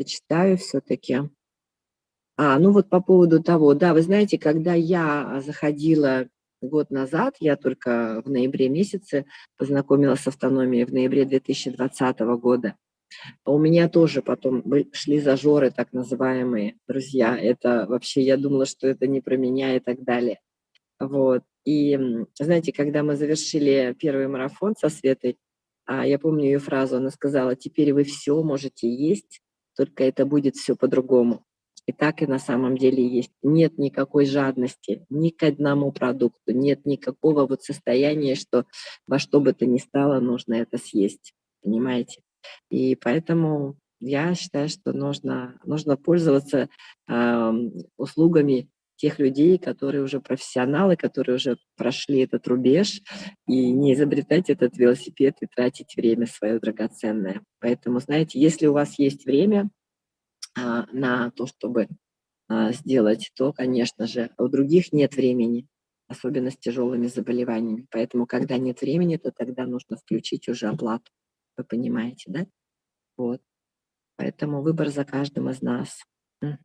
Почитаю всё-таки. А, ну вот по поводу того, да, вы знаете, когда я заходила год назад, я только в ноябре месяце познакомилась с автономией, в ноябре 2020 года. У меня тоже потом шли зажоры, так называемые, друзья. Это вообще, я думала, что это не про меня и так далее. Вот. И, знаете, когда мы завершили 1 марафон со Светой, а, я помню её фразу, она сказала: "Теперь вы всё можете есть, только это будет всё по-другому". И так и на самом деле есть. Нет никакой жадности ни к одному продукту, нет никакого вот состояния, что во что бы то ни стало нужно это съесть. Понимаете? И поэтому я считаю, что нужно нужно пользоваться, ам, услугами тех людей, которые уже профессионалы, которые уже прошли этот рубеж, и не изобретать этот велосипед и тратить время своё драгоценное. Поэтому, знаете, если у вас есть время, на то, чтобы, а, сделать, то, конечно же, у других нет времени, особенно с тяжёлыми заболеваниями. Поэтому, когда нет времени, то тогда нужно включить уже оплату. Вы понимаете, да? Вот. Поэтому выбор за каждым из нас. Мгм.